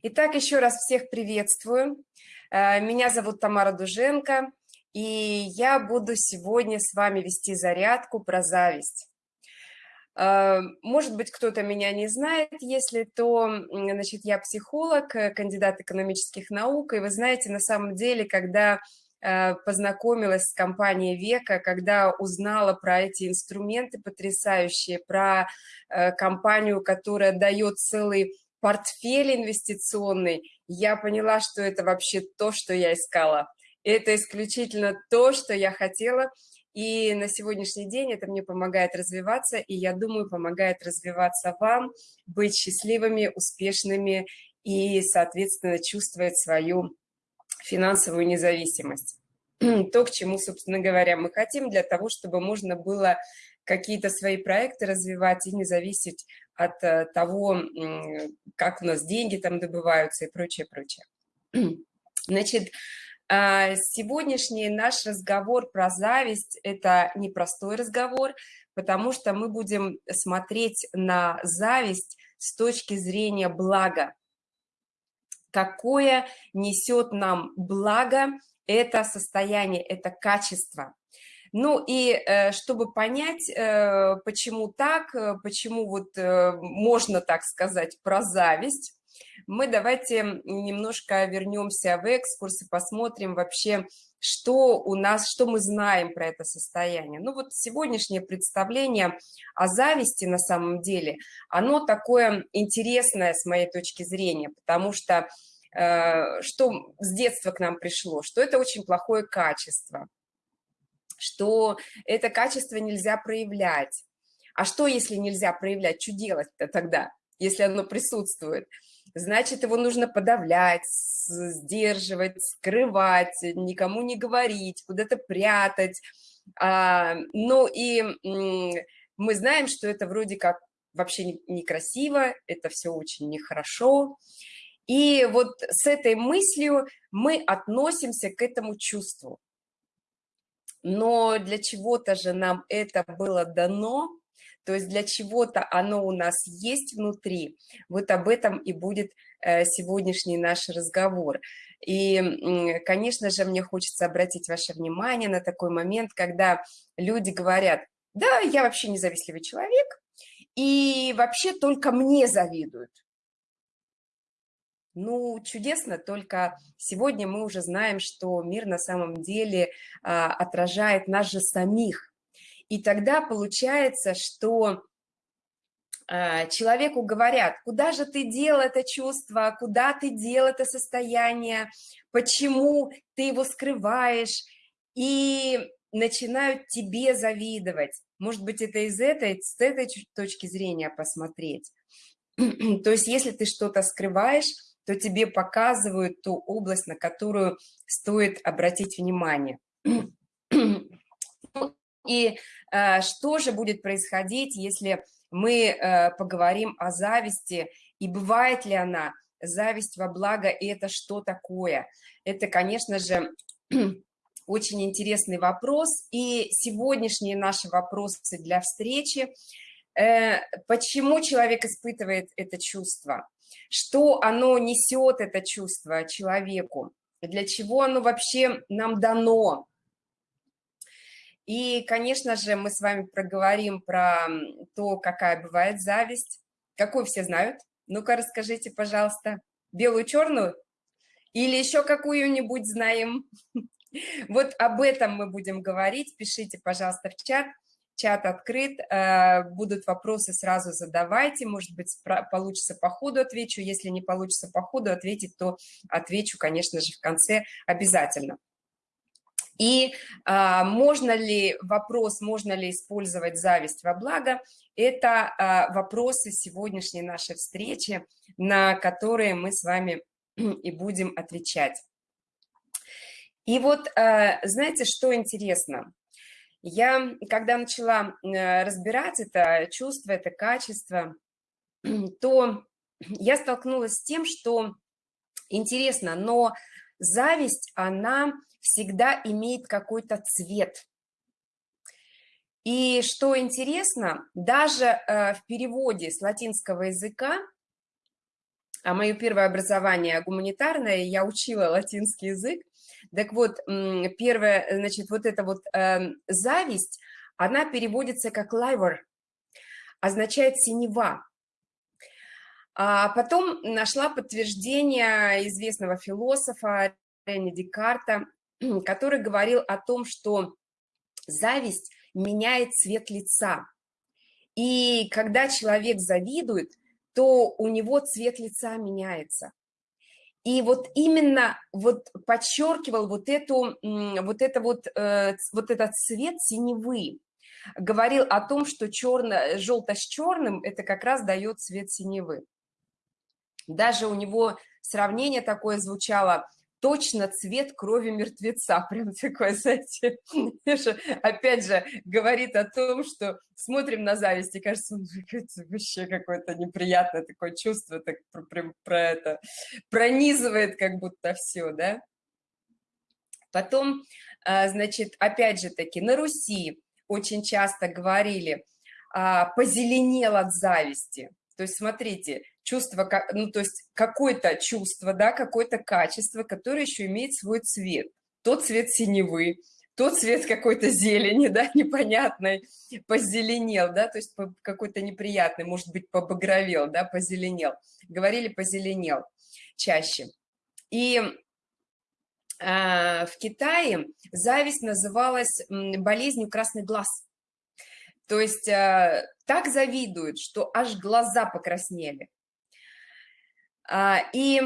Итак, еще раз всех приветствую. Э, меня зовут Тамара Дуженко, и я буду сегодня с вами вести зарядку про зависть. Э, может быть, кто-то меня не знает, если то, значит, я психолог, э, кандидат экономических наук, и вы знаете, на самом деле, когда познакомилась с компанией Века, когда узнала про эти инструменты потрясающие, про компанию, которая дает целый портфель инвестиционный, я поняла, что это вообще то, что я искала. Это исключительно то, что я хотела, и на сегодняшний день это мне помогает развиваться, и я думаю, помогает развиваться вам, быть счастливыми, успешными и, соответственно, чувствовать свою финансовую независимость. То, к чему, собственно говоря, мы хотим для того, чтобы можно было какие-то свои проекты развивать и не зависеть от э, того, как у нас деньги там добываются и прочее, прочее. Значит, а, сегодняшний наш разговор про зависть – это непростой разговор, потому что мы будем смотреть на зависть с точки зрения блага. Какое несет нам благо это состояние, это качество. Ну и э, чтобы понять, э, почему так, э, почему вот можно так сказать про зависть, мы давайте немножко вернемся в экскурс и посмотрим вообще, что у нас, что мы знаем про это состояние. Ну вот сегодняшнее представление о зависти на самом деле, оно такое интересное с моей точки зрения, потому что что с детства к нам пришло, что это очень плохое качество, что это качество нельзя проявлять. А что, если нельзя проявлять? Что делать-то тогда, если оно присутствует? Значит, его нужно подавлять, сдерживать, скрывать, никому не говорить, куда-то прятать. А, ну и мы знаем, что это вроде как вообще некрасиво, это все очень нехорошо. И вот с этой мыслью мы относимся к этому чувству но для чего-то же нам это было дано, то есть для чего-то оно у нас есть внутри. Вот об этом и будет э, сегодняшний наш разговор. И, конечно же, мне хочется обратить ваше внимание на такой момент, когда люди говорят, да, я вообще независливый человек, и вообще только мне завидуют. Ну, чудесно, только сегодня мы уже знаем, что мир на самом деле а, отражает нас же самих. И тогда получается, что а, человеку говорят, куда же ты дел это чувство, куда ты дел это состояние, почему ты его скрываешь, и начинают тебе завидовать. Может быть, это из этой, с этой точки зрения посмотреть. То есть, если ты что-то скрываешь, то тебе показывают ту область, на которую стоит обратить внимание. И э, что же будет происходить, если мы э, поговорим о зависти, и бывает ли она, зависть во благо, и это что такое? Это, конечно же, очень интересный вопрос, и сегодняшние наши вопросы для встречи, э, почему человек испытывает это чувство? Что оно несет, это чувство человеку, для чего оно вообще нам дано. И, конечно же, мы с вами проговорим про то, какая бывает зависть. Какую все знают? Ну-ка, расскажите, пожалуйста. Белую-черную? Или еще какую-нибудь знаем? Вот об этом мы будем говорить. Пишите, пожалуйста, в чат чат открыт, э, будут вопросы, сразу задавайте, может быть, получится по ходу отвечу, если не получится по ходу ответить, то отвечу, конечно же, в конце обязательно. И а, можно ли, вопрос, можно ли использовать зависть во благо, это а, вопросы сегодняшней нашей встречи, на которые мы с вами и будем отвечать. И вот, а, знаете, что интересно? Я, когда начала э, разбирать это чувство, это качество, то я столкнулась с тем, что интересно, но зависть, она всегда имеет какой-то цвет. И что интересно, даже э, в переводе с латинского языка а мое первое образование гуманитарное, я учила латинский язык. Так вот, первое, значит, вот эта вот э, зависть, она переводится как «liver», означает «синева». А потом нашла подтверждение известного философа Рене Декарта, который говорил о том, что зависть меняет цвет лица. И когда человек завидует, то у него цвет лица меняется. И вот именно вот подчеркивал вот эту, вот это вот, э, вот этот цвет синевы. Говорил о том, что черно, желто с черным это как раз дает цвет синевы. Даже у него сравнение такое звучало, точно цвет крови мертвеца, прям такое, знаете, опять же, говорит о том, что смотрим на зависть, и кажется, вообще какое-то неприятное такое чувство, так прям про это пронизывает как будто все, да. Потом, а, значит, опять же таки, на Руси очень часто говорили, а, позеленел от зависти. То есть, смотрите, чувство, ну, то есть какое-то чувство, да, какое-то качество, которое еще имеет свой цвет. Тот цвет синевы, тот цвет какой-то зелени, да, непонятной, позеленел, да, то есть какой-то неприятный, может быть, побагровел, да, позеленел. Говорили позеленел чаще. И э, в Китае зависть называлась болезнью красный глаз. То есть э, так завидуют, что аж глаза покраснели. А, и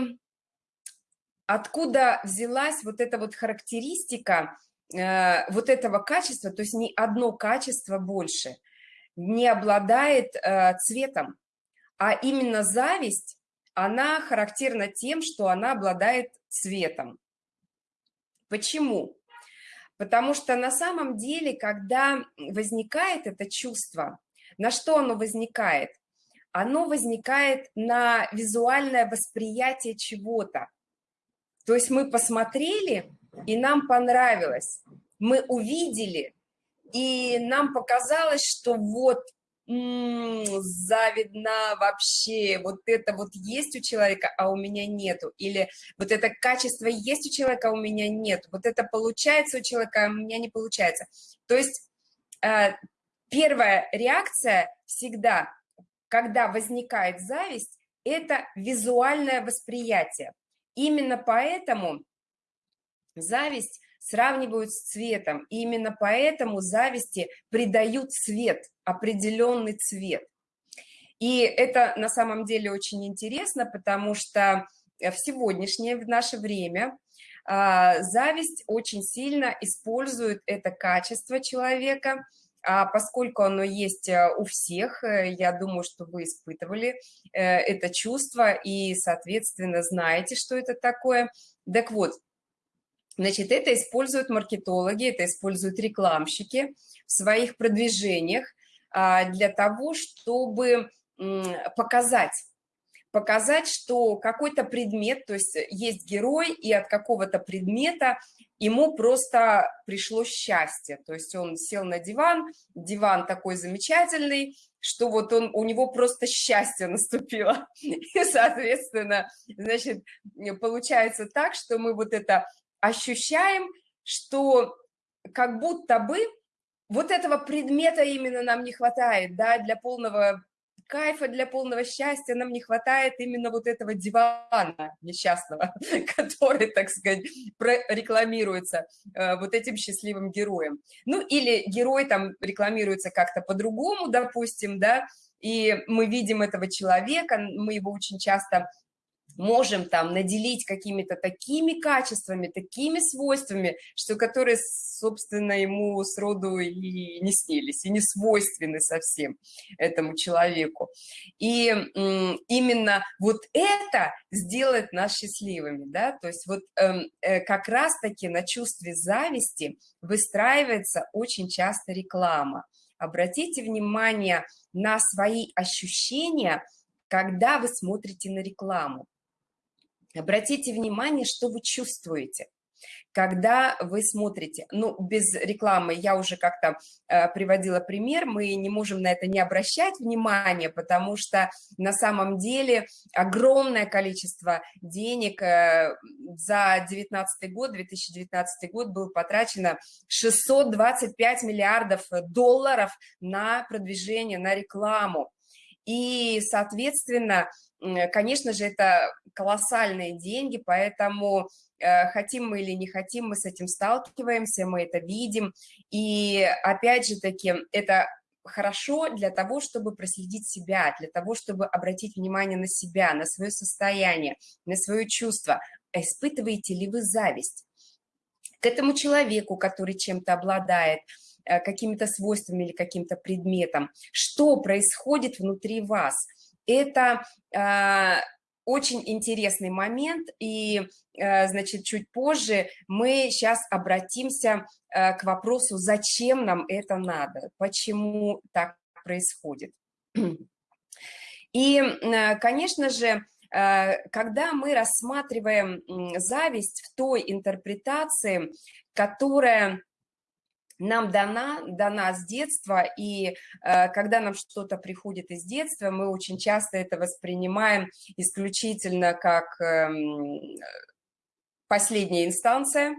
откуда взялась вот эта вот характеристика э, вот этого качества, то есть ни одно качество больше не обладает э, цветом, а именно зависть, она характерна тем, что она обладает цветом. Почему? Потому что на самом деле, когда возникает это чувство, на что оно возникает? оно возникает на визуальное восприятие чего-то. То есть мы посмотрели, и нам понравилось. Мы увидели, и нам показалось, что вот завидно вообще, вот это вот есть у человека, а у меня нету, или вот это качество есть у человека, а у меня нет, вот это получается у человека, а у меня не получается. То есть э, первая реакция всегда когда возникает зависть, это визуальное восприятие. Именно поэтому зависть сравнивают с цветом. И именно поэтому зависти придают цвет, определенный цвет. И это на самом деле очень интересно, потому что в сегодняшнее, в наше время а, зависть очень сильно использует это качество человека – а поскольку оно есть э, у всех, э, я думаю, что вы испытывали э, это чувство и, соответственно, знаете, что это такое. Так вот, значит, это используют маркетологи, это используют рекламщики в своих продвижениях а, для того, чтобы показать, показать, что какой-то предмет, то есть есть герой, и от какого-то предмета ему просто пришло счастье. То есть он сел на диван, диван такой замечательный, что вот он, у него просто счастье наступило. И, соответственно, значит, получается так, что мы вот это ощущаем, что как будто бы вот этого предмета именно нам не хватает, да, для полного кайфа, для полного счастья нам не хватает именно вот этого дивана несчастного, который, так сказать, рекламируется э, вот этим счастливым героем. Ну, или герой там рекламируется как-то по-другому, допустим, да, и мы видим этого человека, мы его очень часто можем там наделить какими-то такими качествами, такими свойствами, что которые, собственно, ему сроду и не снились, и не свойственны совсем этому человеку. И именно вот это сделает нас счастливыми, да, то есть вот эм, э, как раз-таки на чувстве зависти выстраивается очень часто реклама. Обратите внимание на свои ощущения, когда вы смотрите на рекламу. Обратите внимание, что вы чувствуете. когда вы смотрите, ну, без рекламы, я уже как-то э, приводила пример, мы не можем на это не обращать внимания, потому что на самом деле огромное количество денег э, за 2019 год, 2019 год был потрачено 625 миллиардов долларов на продвижение, на рекламу. И, соответственно, конечно же, это колоссальные деньги, поэтому Э, хотим мы или не хотим, мы с этим сталкиваемся, мы это видим. И опять же таки, это хорошо для того, чтобы проследить себя, для того, чтобы обратить внимание на себя, на свое состояние, на свое чувство. Испытываете ли вы зависть к этому человеку, который чем-то обладает, э, какими-то свойствами или каким-то предметом? Что происходит внутри вас? Это а, очень интересный момент, и, э, значит, чуть позже мы сейчас обратимся э, к вопросу, зачем нам это надо, почему так происходит. И, э, конечно же, когда мы рассматриваем зависть в той интерпретации, которая нам дана, дана с детства, и э, когда нам что-то приходит из детства, мы очень часто это воспринимаем исключительно как э, последняя инстанция,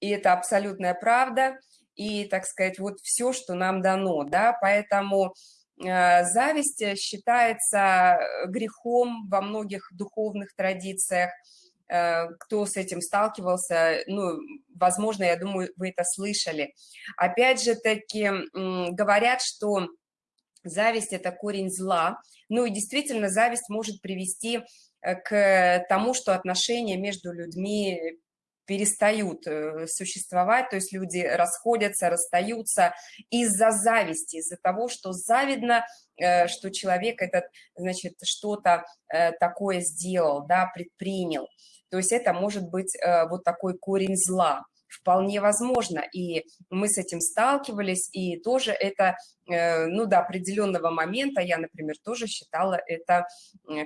и это абсолютная правда, и, так сказать, вот все, что нам дано, да, поэтому э, зависть считается грехом во многих духовных традициях, Э, кто с этим сталкивался, ну, возможно, я думаю, вы это слышали. Опять же таки говорят, что зависть – это корень зла. Ну и действительно, зависть может привести э, к тому, что отношения между людьми перестают э, существовать, то есть люди расходятся, расстаются из-за зависти, из-за того, что завидно, что человек этот, значит, что-то такое сделал, да, предпринял. То есть это может быть э, вот такой корень зла. Вполне возможно, и мы с этим сталкивались, и тоже это, э, ну, до определенного момента, я, например, тоже считала это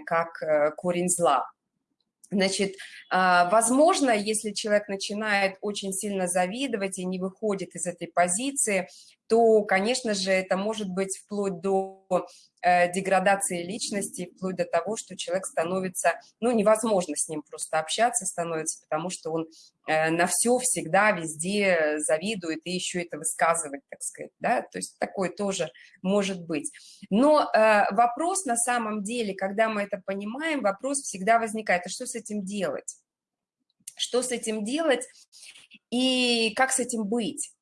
как э, корень зла. Значит, а, возможно, если человек начинает очень сильно завидовать и не выходит из этой позиции, то, конечно же, это может быть вплоть до деградации личности, вплоть до того, что человек становится, ну, невозможно с ним просто общаться становится, потому что он э, на все всегда, везде завидует и еще это высказывает, так сказать, да, то есть такое тоже может быть. Но э, вопрос на самом деле, когда мы это понимаем, вопрос всегда возникает, а что с этим делать? Что с этим делать и как с этим быть?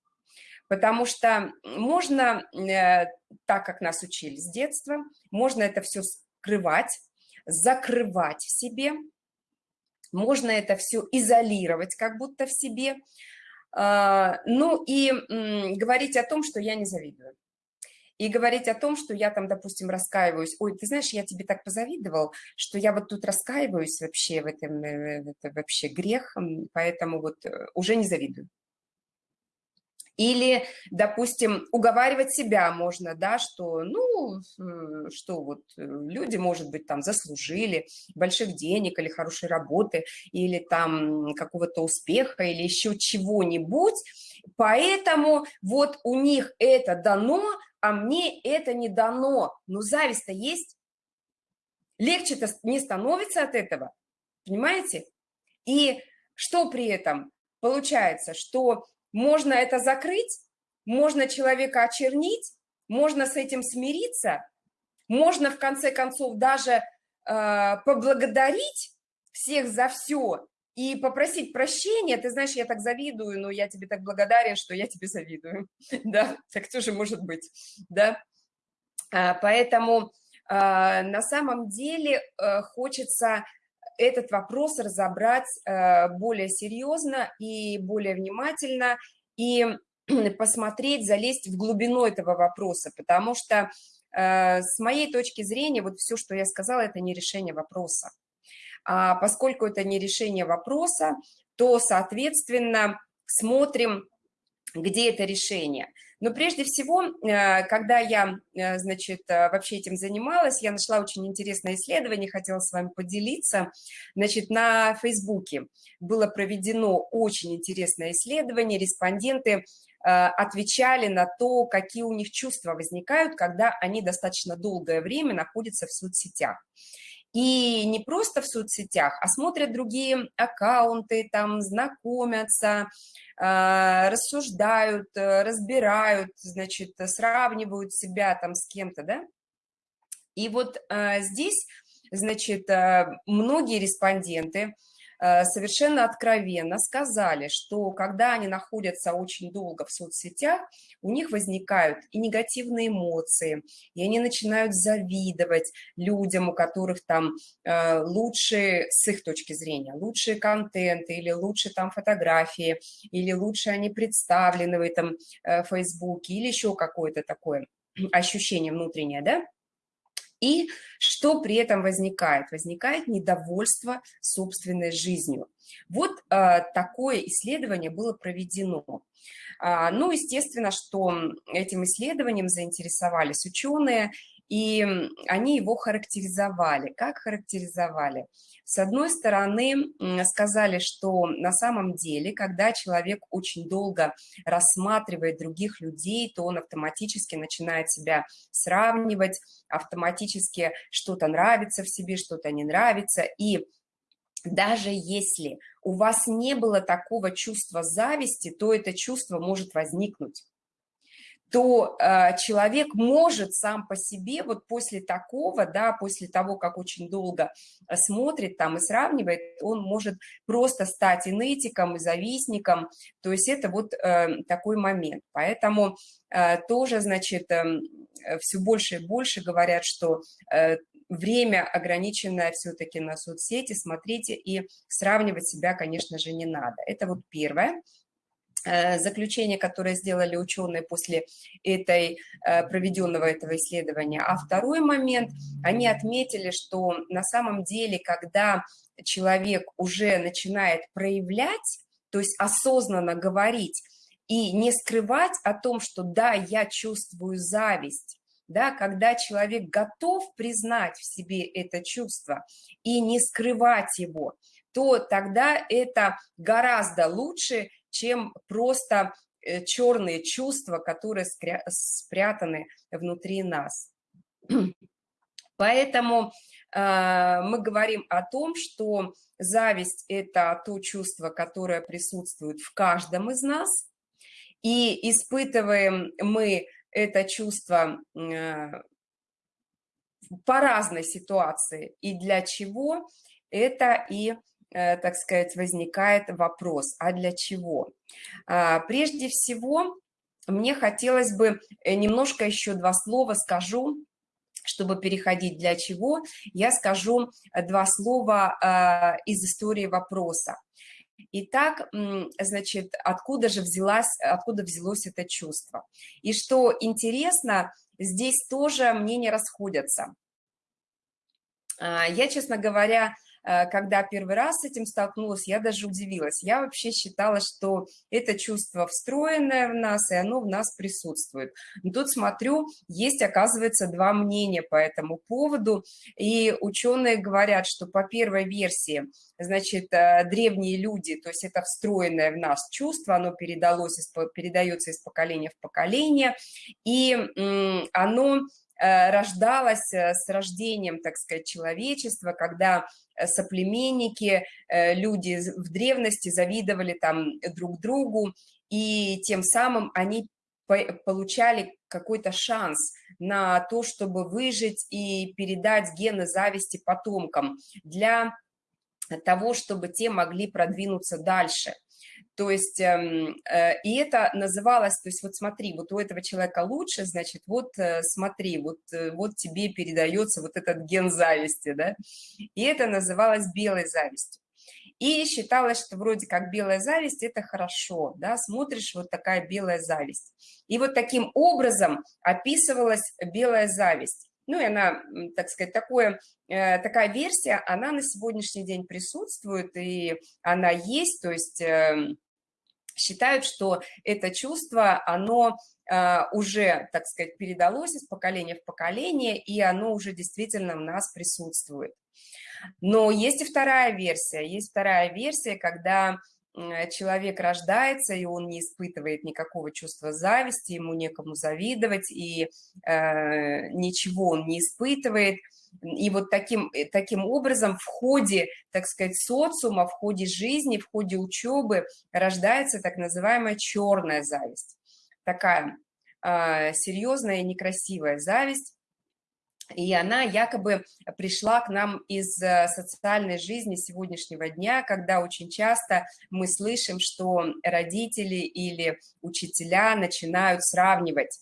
Потому что можно, э, так как нас учили с детства, можно это все скрывать, закрывать в себе, можно это все изолировать как будто в себе, а, ну и говорить о том, что я не завидую. И говорить о том, что я там, допустим, раскаиваюсь. Ой, ты знаешь, я тебе так позавидовал, что я вот тут раскаиваюсь вообще в этом, э, это вообще грех, поэтому вот э, уже не завидую. Или, допустим, уговаривать себя можно, да, что, ну, что вот э, люди, может быть, там заслужили больших денег или хорошей работы, или там какого-то успеха, или еще чего-нибудь, поэтому вот у них это дано, а мне это не дано. Ну, зависть-то есть. Легче-то не становится от этого, понимаете? И что при этом? Получается, что можно это закрыть, можно человека очернить, можно с этим смириться, можно в конце концов даже э, поблагодарить всех за все и попросить прощения. Ты знаешь, я так завидую, но я тебе так благодарен, что я тебе завидую. Да, так тоже может быть, да. А, поэтому а, на самом деле э, хочется этот вопрос разобрать э, более серьезно и более внимательно, и посмотреть, залезть в глубину этого вопроса, потому что э, с моей точки зрения, вот все, что я сказала, это не решение вопроса. А поскольку это не решение вопроса, то, соответственно, смотрим, где это решение. Но прежде всего, э, когда я, э, значит, э, вообще этим занималась, я нашла очень интересное исследование, хотела с вами поделиться. Значит, на Фейсбуке было проведено очень интересное исследование, респонденты отвечали на то, какие у них чувства возникают, когда они достаточно долгое время находятся в соцсетях. И не просто в соцсетях, а смотрят другие аккаунты, там знакомятся, а, рассуждают, э, разбирают, значит, сравнивают себя там с кем-то, да. И вот а, здесь, значит, а, многие респонденты Э, совершенно откровенно сказали, что когда они находятся очень долго в соцсетях, у них возникают и негативные эмоции, и они начинают завидовать людям, у которых там э, лучше, с их точки зрения, лучшие контенты, или лучше там фотографии, или лучше они представлены в этом э, Фейсбуке, или еще какое-то такое ощущение внутреннее, да? И что при этом возникает? Возникает недовольство собственной жизнью. Вот э, такое исследование было проведено. А, ну, естественно, что этим исследованием заинтересовались ученые, и они его характеризовали. Как характеризовали? С одной стороны, сказали, что на самом деле, когда человек очень долго рассматривает других людей, то он автоматически начинает себя сравнивать, автоматически что-то нравится в себе, что-то не нравится, и даже если у вас не было такого чувства зависти, то это чувство может возникнуть то э, человек может сам по себе, вот после такого, да, после того, как очень долго э, смотрит там и сравнивает, он может просто стать инетиком и завистником, то есть это вот э, такой момент. Поэтому э, тоже, значит, э, все больше и больше говорят, что э, время ограниченное все-таки на соцсети, смотрите, и сравнивать себя, конечно же, не надо. Это вот первое. Э, заключение, которое сделали ученые после этой, э, проведенного этого исследования. А второй момент, они отметили, что на самом деле, когда человек уже начинает проявлять, то есть осознанно говорить и не скрывать о том, что да, я чувствую зависть, да, когда человек готов признать в себе это чувство и не скрывать его, то тогда это гораздо лучше, чем просто э, черные чувства, которые спрятаны внутри нас. Поэтому э, мы говорим о том, что зависть – это то чувство, которое присутствует в каждом из нас, и испытываем мы это чувство э, по разной ситуации, и для чего это и так сказать, возникает вопрос, а для чего? А, прежде всего, мне хотелось бы э, немножко еще два слова скажу, чтобы переходить для чего, я скажу э, два слова а, из истории вопроса. Итак, значит, откуда же взялась, откуда взялось это чувство? И что интересно, здесь тоже мнения расходятся. А, я, честно говоря, Э, когда первый раз с этим столкнулась, я даже удивилась. Я вообще считала, что это чувство встроенное в нас, и оно в нас присутствует. Но тут смотрю, есть, оказывается, два мнения по этому поводу, и ученые говорят, что по первой версии, значит, э, древние люди, то есть это встроенное в нас чувство, оно передалось, передается из поколения в поколение, и оно Э, рождалась э, с рождением, так сказать, человечества, когда э, соплеменники, люди в древности завидовали там друг другу, и тем самым они получали какой-то шанс на то, чтобы выжить и передать гены зависти потомкам для того, чтобы те могли продвинуться дальше – то есть, эм, э, и это называлось, то есть вот смотри, вот у этого человека лучше, значит, вот э, смотри, вот, э, вот тебе передается вот этот ген зависти, да, и это называлось белой завистью. И считалось, что вроде как белая зависть – это хорошо, да, смотришь, вот такая белая зависть. И вот таким образом описывалась белая зависть. Ну и она, так сказать, такое, такая версия, она на сегодняшний день присутствует, и она есть, то есть эм, считают, что это чувство, оно а, уже, так сказать, передалось из поколения в поколение, и оно уже действительно в нас присутствует. Но есть и вторая версия. Есть вторая версия, когда человек рождается, и он не испытывает никакого чувства зависти, ему некому завидовать, и э, ничего он не испытывает. И вот таким, э, таким образом в ходе, так сказать, социума, в ходе жизни, в ходе учебы рождается так называемая черная зависть. Такая э, серьезная и некрасивая зависть, и она якобы пришла к нам из э, социальной жизни сегодняшнего дня, когда очень часто мы слышим, что родители или учителя начинают сравнивать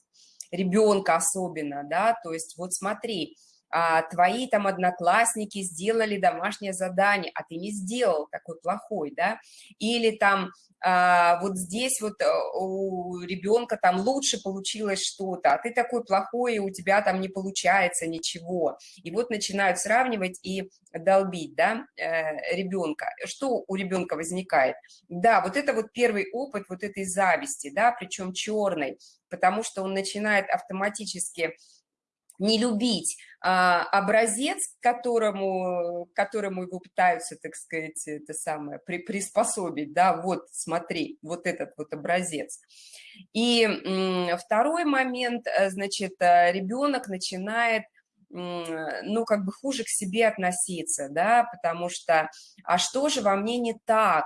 ребенка особенно, да, то есть вот смотри, а, твои там одноклассники сделали домашнее задание, а ты не сделал такой плохой, да, или там а, вот здесь вот э, у ребенка там лучше получилось что-то, а ты такой плохой, и у тебя там не получается ничего. И вот начинают сравнивать и долбить, да, э, ребенка. Что у ребенка возникает? Да, вот это вот первый опыт вот этой зависти, да, причем черной, потому что он начинает автоматически не любить а, образец, которому, которому его пытаются, так сказать, это самое, при, приспособить, да, вот смотри, вот этот вот образец. И второй момент, э, значит, э, ребенок начинает ну, как бы хуже к себе относиться, да, потому что, а что же во мне не так,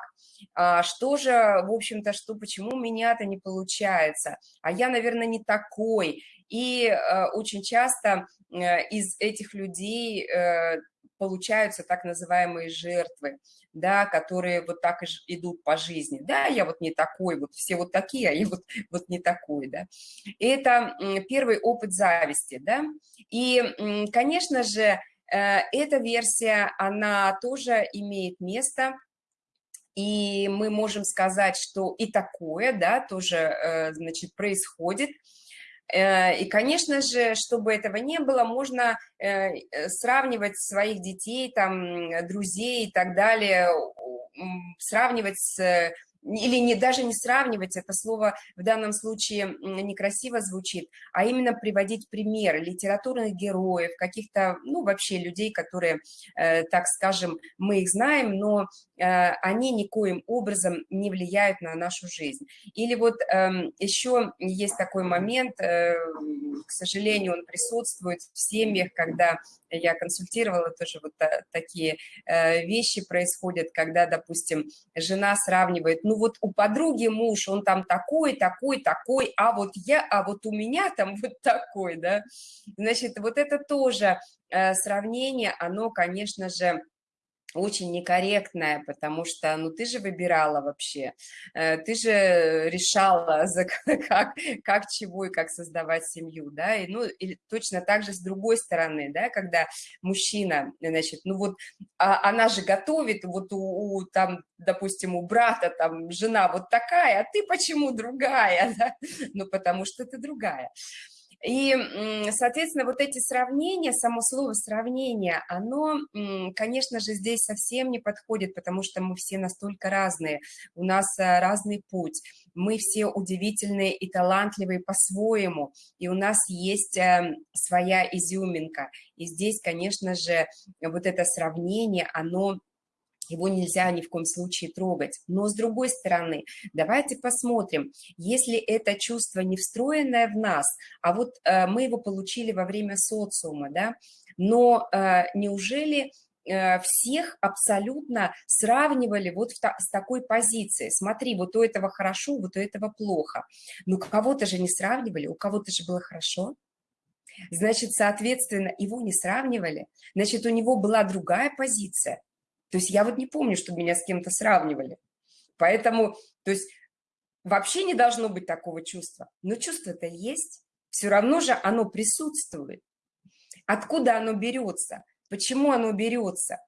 а что же, в общем-то, что, почему у меня-то не получается, а я, наверное, не такой, и э, очень часто э, из этих людей э, получаются так называемые жертвы, да, которые вот так и идут по жизни. Да, я вот не такой, вот все вот такие, а я вот, вот не такой, да. И это первый опыт зависти, да. И, конечно же, эта версия, она тоже имеет место, и мы можем сказать, что и такое, да, тоже, значит, происходит, и, конечно же, чтобы этого не было, можно э, э, сравнивать своих детей, там, друзей и так далее, сравнивать с или не, даже не сравнивать, это слово в данном случае некрасиво звучит, а именно приводить примеры литературных героев, каких-то, ну, вообще людей, которые, э, так скажем, мы их знаем, но э, они никоим образом не влияют на нашу жизнь. Или вот э, эм, еще есть такой момент, э, к сожалению, он присутствует в семьях, когда я консультировала, тоже вот такие э, вещи происходят, когда, допустим, жена сравнивает, ну вот у подруги муж, он там такой, такой, такой, а вот я, а вот у меня там вот такой, да. Значит, вот это тоже э, сравнение, оно, конечно же, очень некорректная, потому что, ну, ты же выбирала вообще, э, ты же решала, за, как, как, чего и как создавать семью, да, и, ну, и точно так же с другой стороны, да, когда мужчина, значит, ну, вот, а, она же готовит, вот у, у, там, допустим, у брата там жена вот такая, а ты почему другая, да? ну, потому что ты другая. И, соответственно, вот эти сравнения, само слово сравнение, оно, конечно же, здесь совсем не подходит, потому что мы все настолько разные, у нас э, разный путь, мы все удивительные и талантливые по-своему, и у нас есть эм, своя изюминка. И здесь, конечно же, вот это сравнение, оно его нельзя ни в коем случае трогать. Но с другой стороны, давайте посмотрим, если это чувство не встроенное в нас, а вот э, мы его получили во время социума, да, но э, неужели э, всех абсолютно сравнивали вот та, с такой позиции. Смотри, вот у этого хорошо, вот у этого плохо. Ну, кого-то же не сравнивали, у кого-то же было хорошо. Значит, соответственно, его не сравнивали. Значит, у него была другая позиция. То есть я вот не помню, чтобы меня с кем-то сравнивали. Поэтому, то есть вообще не должно быть такого чувства. Но чувство-то есть. Все равно же оно присутствует. Откуда оно берется? Почему оно берется?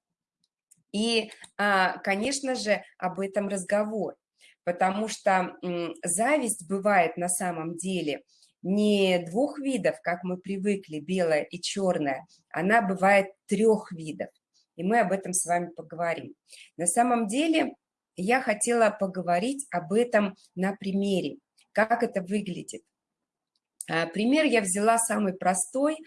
И, а, конечно же, об этом разговор. Потому что зависть бывает на самом деле не двух видов, как мы привыкли, белая и черная, она бывает трех видов и мы об этом с вами поговорим. На самом деле я хотела поговорить об этом на примере, как это выглядит. А, пример я взяла самый простой,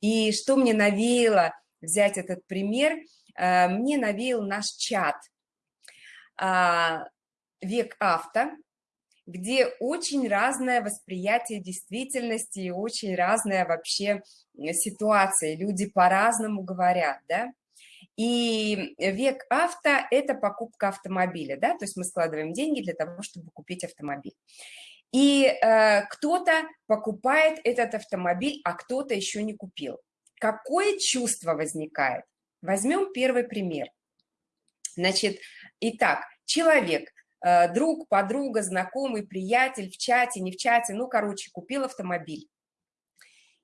и что мне навеяло взять этот пример, а, мне навеял наш чат «Век авто», где очень разное восприятие действительности и очень разная вообще ситуация. Люди по-разному говорят, да. И век авто – это покупка автомобиля, да, то есть мы складываем деньги для того, чтобы купить автомобиль. И э, кто-то покупает этот автомобиль, а кто-то еще не купил. Какое чувство возникает? Возьмем первый пример. Значит, итак, человек Э, друг, подруга, знакомый, приятель в чате, не в чате, ну, короче, купил автомобиль.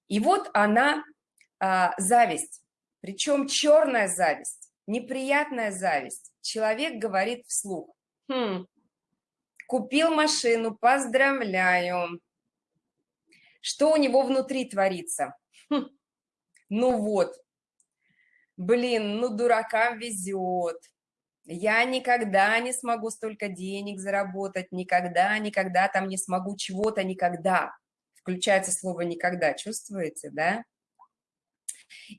И вот она, а, зависть, причем черная зависть, неприятная зависть. Человек говорит вслух, хм, купил машину, поздравляю. Что у него внутри творится? Хм, ну вот, блин, ну дуракам везет я никогда не смогу столько денег заработать, никогда, никогда там не смогу чего-то, никогда. Включается слово «никогда», чувствуете, да?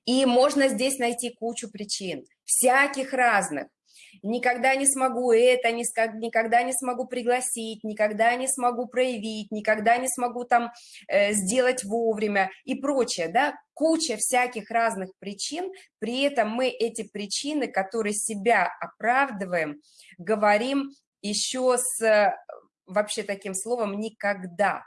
И можно здесь найти кучу причин, всяких разных. Никогда не смогу это, никогда не смогу пригласить, никогда не смогу проявить, никогда не смогу там э, сделать вовремя и прочее, да, куча всяких разных причин, при этом мы эти причины, которые себя оправдываем, говорим еще с э, вообще таким словом «никогда»,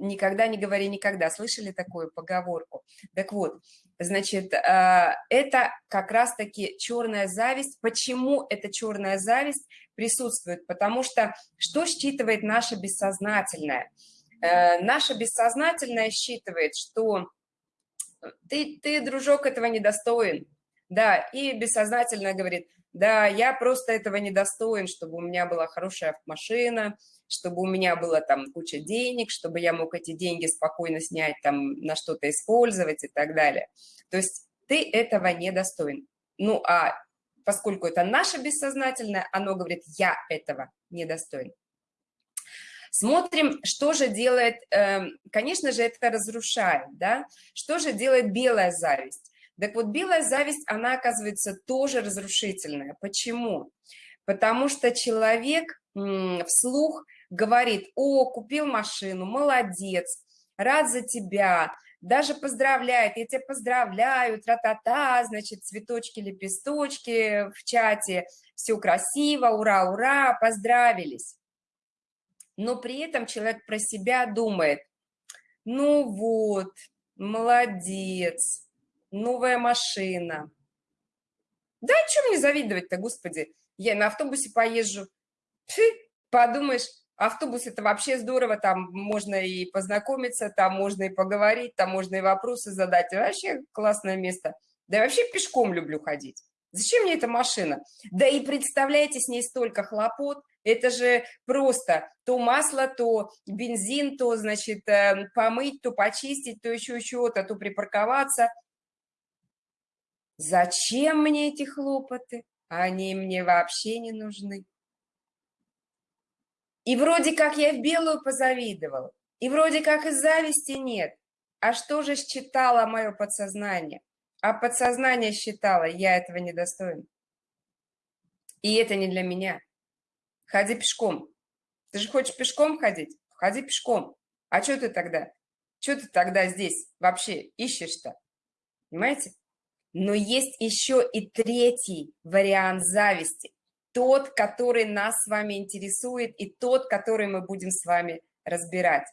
никогда не говори никогда. Слышали такую поговорку? Так вот, значит, э, это как раз-таки черная зависть. Почему эта черная зависть присутствует? Потому что что считывает наше бессознательное? Э, наше бессознательное считывает, что ты, ты, дружок, этого недостоин. Да, и бессознательно говорит, да, я просто этого недостоин, чтобы у меня была хорошая машина, чтобы у меня было там куча денег, чтобы я мог эти деньги спокойно снять, там на что-то использовать и так далее. То есть ты этого не достоин. Ну, а поскольку это наше бессознательное, оно говорит, я этого не достоин. Смотрим, что же делает, эм, конечно же, это разрушает, да, что же делает белая зависть. Так вот, белая зависть, она оказывается тоже разрушительная. Почему? Потому что человек вслух говорит, о, купил машину, молодец, рад за тебя, даже поздравляет, я тебя поздравляю, тра-та-та, значит, цветочки, лепесточки в чате, все красиво, ура, ура, поздравились. Но при этом человек про себя думает, ну вот, молодец, новая машина. Да, чем мне завидовать-то, господи, я на автобусе поезжу, Фи, подумаешь, Автобус – это вообще здорово, там можно и познакомиться, там можно и поговорить, там можно и вопросы задать. Вообще классное место. Да я вообще пешком люблю ходить. Зачем мне эта машина? Да и представляете, с ней столько хлопот. Это же просто то масло, то бензин, то, значит, э, помыть, то почистить, то еще чего-то, то припарковаться. Зачем мне эти хлопоты? Они мне вообще не нужны. И вроде как я в белую позавидовал, и вроде как и зависти нет. А что же считало мое подсознание? А подсознание считало, я этого не достоин. И это не для меня. Ходи пешком. Ты же хочешь пешком ходить? Ходи пешком. А что ты тогда? Что ты тогда здесь вообще ищешь-то? Понимаете? Но есть еще и третий вариант зависти тот, который нас с вами интересует, и тот, который мы будем с вами разбирать.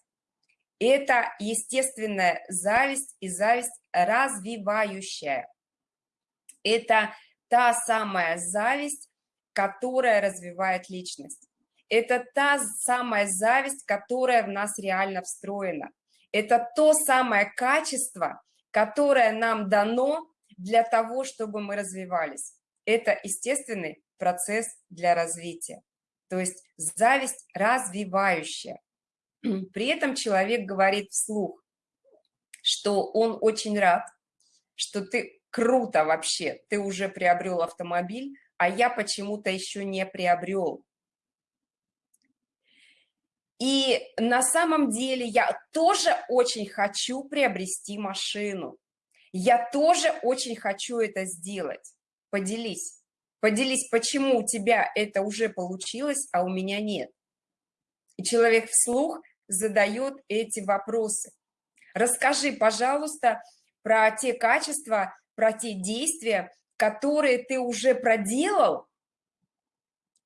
Это естественная зависть и зависть развивающая. Это та самая зависть, которая развивает личность. Это та самая зависть, которая в нас реально встроена. Это то самое качество, которое нам дано для того, чтобы мы развивались. Это естественный процесс для развития. То есть зависть развивающая. При этом человек говорит вслух, что он очень рад, что ты круто вообще, ты уже приобрел автомобиль, а я почему-то еще не приобрел. И на самом деле я тоже очень хочу приобрести машину. Я тоже очень хочу это сделать. Поделись. Поделись, почему у тебя это уже получилось, а у меня нет. И человек вслух задает эти вопросы. Расскажи, пожалуйста, про те качества, про те действия, которые ты уже проделал,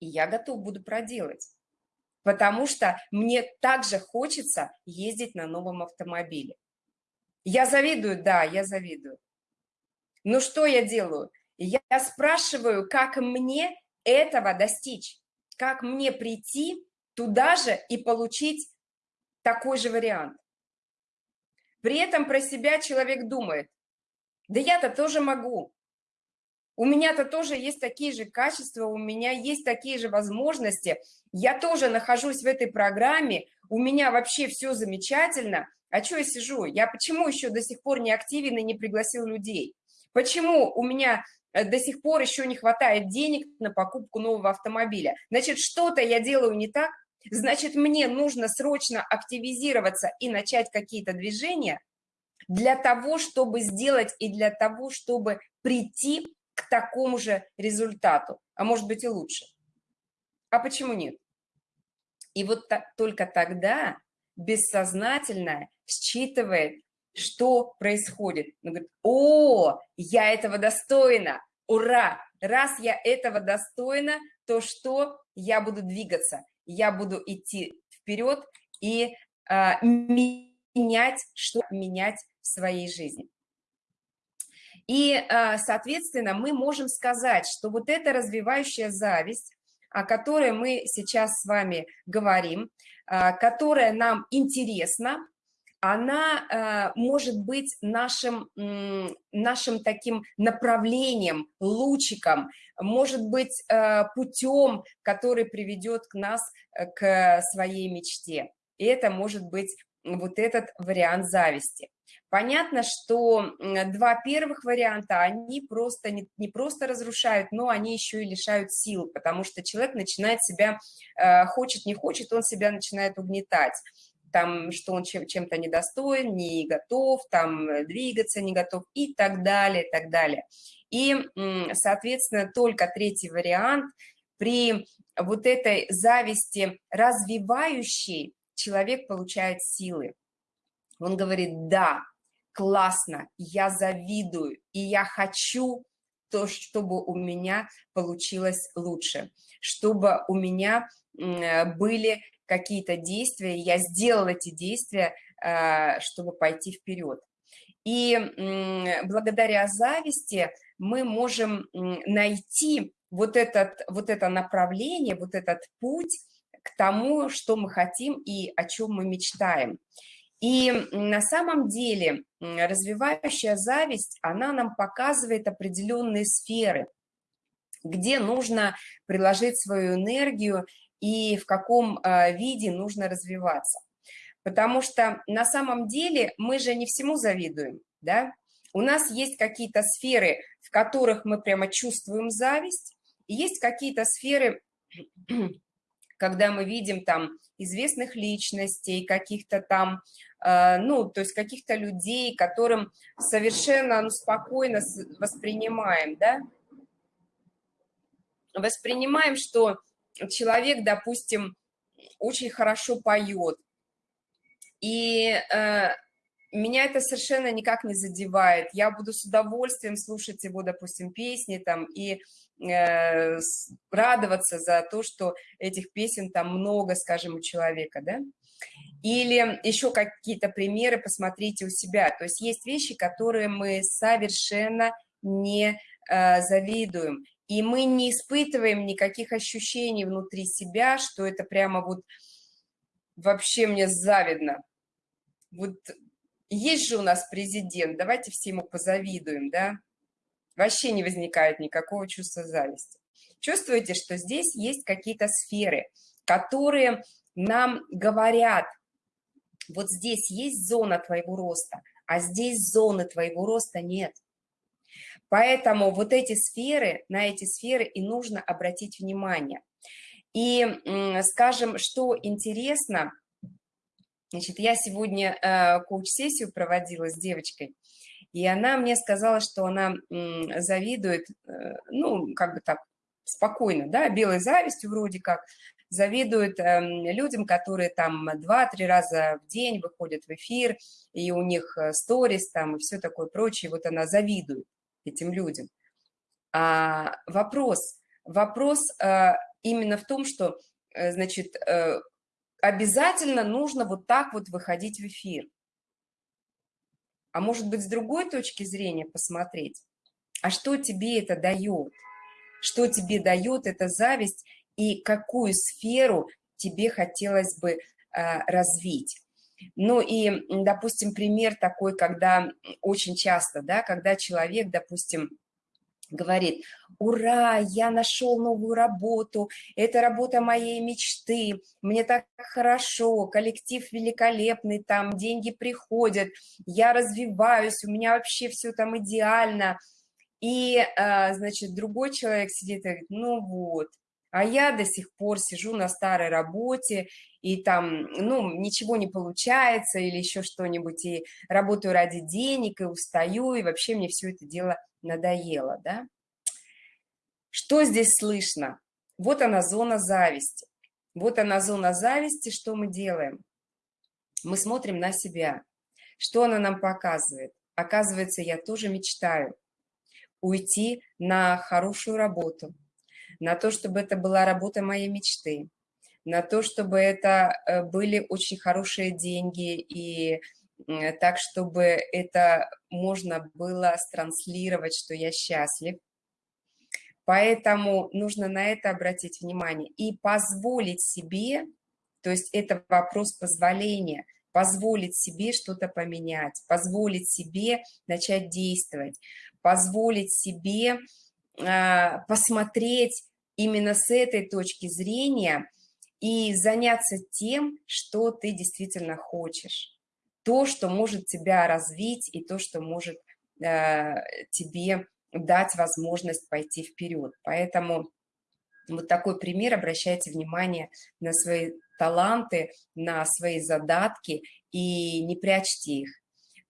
и я готов буду проделать. Потому что мне также хочется ездить на новом автомобиле. Я завидую, да, я завидую. Но что я делаю? Я спрашиваю, как мне этого достичь, как мне прийти туда же и получить такой же вариант. При этом про себя человек думает, да я-то тоже могу, у меня-то тоже есть такие же качества, у меня есть такие же возможности, я тоже нахожусь в этой программе, у меня вообще все замечательно, а что я сижу? Я почему еще до сих пор не активен и не пригласил людей? Почему у меня э, до сих пор еще не хватает денег на покупку нового автомобиля? Значит, что-то я делаю не так, значит, мне нужно срочно активизироваться и начать какие-то движения для того, чтобы сделать и для того, чтобы прийти к такому же результату, а может быть и лучше. А почему нет? И вот так, только тогда бессознательное считывает, что происходит. Он говорит, о, я этого достойна, ура, раз я этого достойна, то что я буду двигаться, я буду идти вперед и а, менять, что менять в своей жизни. И, а, соответственно, мы можем сказать, что вот эта развивающая зависть, о которой мы сейчас с вами говорим, а, которая нам интересна, она а, может быть нашим, нашим таким направлением, лучиком, может быть путем, который приведет к нас э, к своей мечте. И это может быть вот этот вариант зависти. Понятно, что два первых варианта, они просто не, не просто разрушают, но они еще и лишают сил, потому что человек начинает себя, э, хочет, не хочет, он себя начинает угнетать там, что он чем, чем-то недостоин, не готов, там, э, двигаться не готов и так далее, так далее. И, соответственно, только третий вариант при вот этой зависти развивающей человек получает силы. Он говорит, да, классно, я завидую, и я хочу то, чтобы у меня получилось лучше, чтобы у меня были какие-то действия, я сделал эти действия, а, чтобы пойти вперед. И благодаря зависти мы можем найти вот, этот, вот это направление, вот этот путь к тому, что мы хотим и о чем мы мечтаем. И на самом деле развивающая зависть, она нам показывает определенные сферы, где нужно приложить свою энергию и в каком а, виде нужно развиваться. Потому что на самом деле мы же не всему завидуем, да? У нас есть какие-то сферы, в которых мы прямо чувствуем зависть, и есть какие-то сферы, когда мы видим там известных личностей, каких-то там, э, ну, то есть каких-то людей, которым совершенно ну, спокойно воспринимаем, да, воспринимаем, что человек, допустим, очень хорошо поет, и э, меня это совершенно никак не задевает. Я буду с удовольствием слушать его, допустим, песни там и э, радоваться за то, что этих песен там много, скажем, у человека, да? Или еще какие-то примеры посмотрите у себя. То есть есть вещи, которые мы совершенно не э, завидуем. И мы не испытываем никаких ощущений внутри себя, что это прямо вот вообще мне завидно. Вот есть же у нас президент, давайте все ему позавидуем, да? Вообще не возникает никакого чувства зависти. Чувствуете, что здесь есть какие-то сферы, которые нам говорят, вот здесь есть зона твоего роста, а здесь зоны твоего роста нет. Поэтому вот эти сферы, на эти сферы и нужно обратить внимание. И, скажем, что интересно, Значит, я сегодня э, коуч-сессию проводила с девочкой, и она мне сказала, что она завидует, э, ну, как бы так, спокойно, да, белой завистью вроде как, завидует э, людям, которые там 2-3 раза в день выходят в эфир, и у них э, сторис там и все такое прочее, вот она завидует этим людям. А вопрос, вопрос э, именно в том, что, э, значит, э, обязательно нужно вот так вот выходить в эфир. А может быть, с другой точки зрения посмотреть, а что тебе это дает? Что тебе дает эта зависть и какую сферу тебе хотелось бы а, развить? Ну и, допустим, пример такой, когда очень часто, да, когда человек, допустим, говорит, ура, я нашел новую работу, это работа моей мечты, мне так хорошо, коллектив великолепный, там деньги приходят, я развиваюсь, у меня вообще все там идеально. И, а, значит, другой человек сидит и говорит, ну вот, а я до сих пор сижу на старой работе, и там, ну, ничего не получается, или еще что-нибудь, и работаю ради денег, и устаю, и вообще мне все это дело надоело, да? Что здесь слышно? Вот она зона зависти. Вот она зона зависти, что мы делаем? Мы смотрим на себя. Что она нам показывает? Оказывается, я тоже мечтаю уйти на хорошую работу, на то, чтобы это была работа моей мечты, на то, чтобы это э, были очень хорошие деньги и так, чтобы это можно было транслировать, что я счастлив. Поэтому нужно на это обратить внимание и позволить себе, то есть это вопрос позволения, позволить себе что-то поменять, позволить себе начать действовать, позволить себе э, посмотреть именно с этой точки зрения и заняться тем, что ты действительно хочешь то, что может тебя развить и то, что может э, тебе дать возможность пойти вперед. Поэтому вот такой пример, обращайте внимание на свои таланты, на свои задатки и не прячьте их.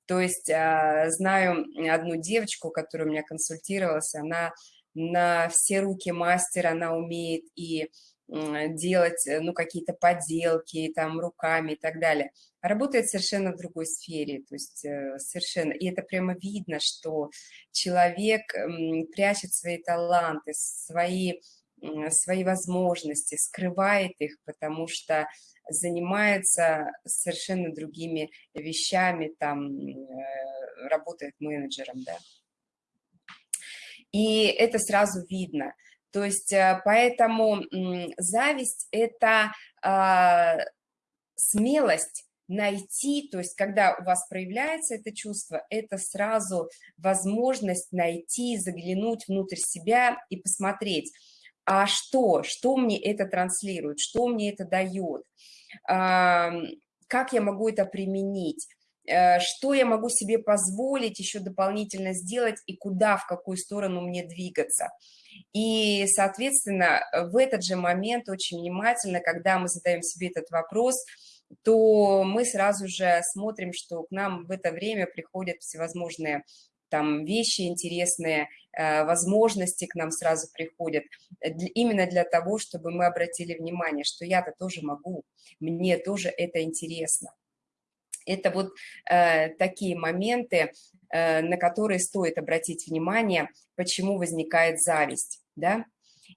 То есть э, знаю одну девочку, которая у меня консультировалась, она на все руки мастер, она умеет и делать, э, ну, какие-то поделки там руками и так далее. работает совершенно в другой сфере, то есть э, совершенно, и это прямо видно, что человек прячет свои таланты, свои, свои возможности, скрывает их, потому что занимается совершенно другими вещами, там, э, работает менеджером, да. И это сразу видно – то есть э, поэтому зависть – это а, смелость найти, то есть когда у вас проявляется это чувство, это сразу возможность найти, заглянуть внутрь себя и посмотреть, а что, что мне это транслирует, что мне это дает, как я могу это применить, э, что я могу себе позволить еще дополнительно сделать и куда, в какую сторону мне двигаться. И, соответственно, в этот же момент очень внимательно, когда мы задаем себе этот вопрос, то мы сразу же смотрим, что к нам в это время приходят всевозможные там вещи интересные, э, возможности к нам сразу приходят, именно для того, чтобы мы обратили внимание, что я-то тоже могу, мне тоже это интересно. Это вот э, такие моменты, э, на которые стоит обратить внимание, почему возникает зависть, да.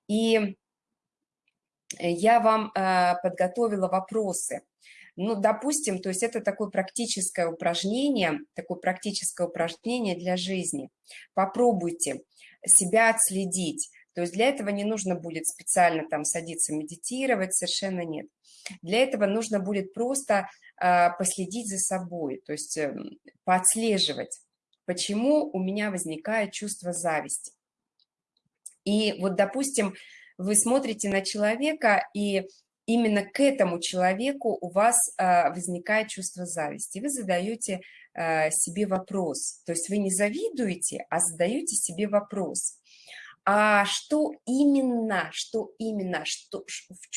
И я вам э, подготовила вопросы. Ну, допустим, то есть это такое практическое упражнение, такое практическое упражнение для жизни. Попробуйте себя отследить. То есть для этого не нужно будет специально там садиться медитировать, совершенно нет. Для этого нужно будет просто последить за собой, то есть эм, поотслеживать, почему у меня возникает чувство зависти. И вот, допустим, вы смотрите на человека, и именно к этому человеку у вас а, возникает чувство зависти. Вы задаете а, себе вопрос, то есть вы не завидуете, а задаете себе вопрос. А что именно, что именно, что,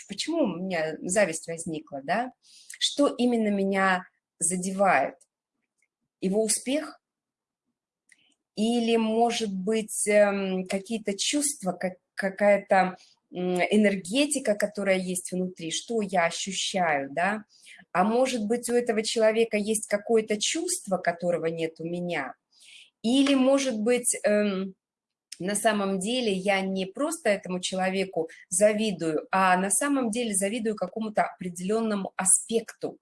почему у меня зависть возникла, да? Что именно меня задевает? Его успех? Или, может быть, эм, какие-то чувства, как, какая-то энергетика, которая есть внутри, что я ощущаю, да? А может быть, у этого человека есть какое-то чувство, которого нет у меня? Или, может быть, эм, на самом деле я не просто этому человеку завидую, а на самом деле завидую какому-то определенному аспекту,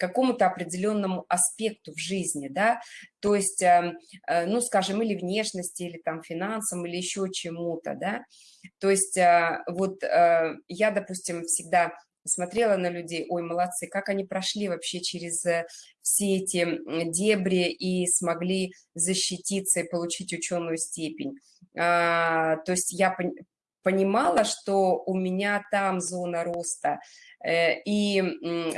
какому-то определенному аспекту в жизни, да, то есть, э, э, ну, скажем, или внешности, или там финансам, или еще чему-то, да, то есть э, вот я, допустим, всегда смотрела на людей, ой, молодцы, как они прошли вообще через все эти дебри и смогли защититься и получить ученую степень. А, то есть я понимала, что у меня там зона роста, э, и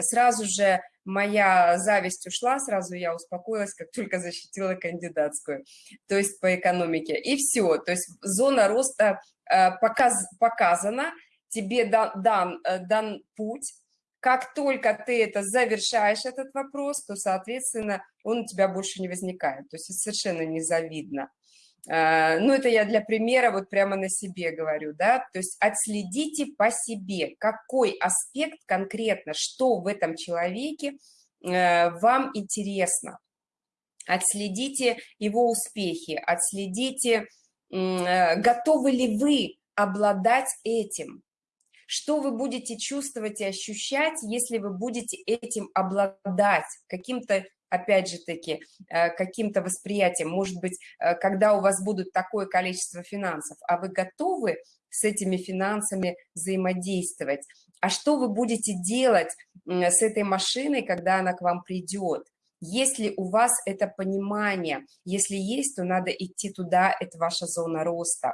сразу же моя зависть ушла, сразу я успокоилась, как только защитила кандидатскую, то есть по экономике, и все, то есть зона роста э, показ, показана, тебе дан, дан, э, дан путь, как только ты это завершаешь, этот вопрос, то, соответственно, он у тебя больше не возникает, то есть это совершенно незавидно. А, ну, это я для примера вот прямо на себе говорю, да, то есть отследите по себе, какой аспект конкретно, что в этом человеке э, вам интересно. Отследите его успехи, отследите, э, готовы ли вы обладать этим, что вы будете чувствовать и ощущать, если вы будете этим обладать, каким-то опять же таки, э, каким-то восприятием, может быть, э, когда у вас будут такое количество финансов, а вы готовы с этими финансами взаимодействовать, а что вы будете делать с этой машиной, когда она к вам придет, если у вас это понимание, если есть, то надо идти туда, это ваша зона роста.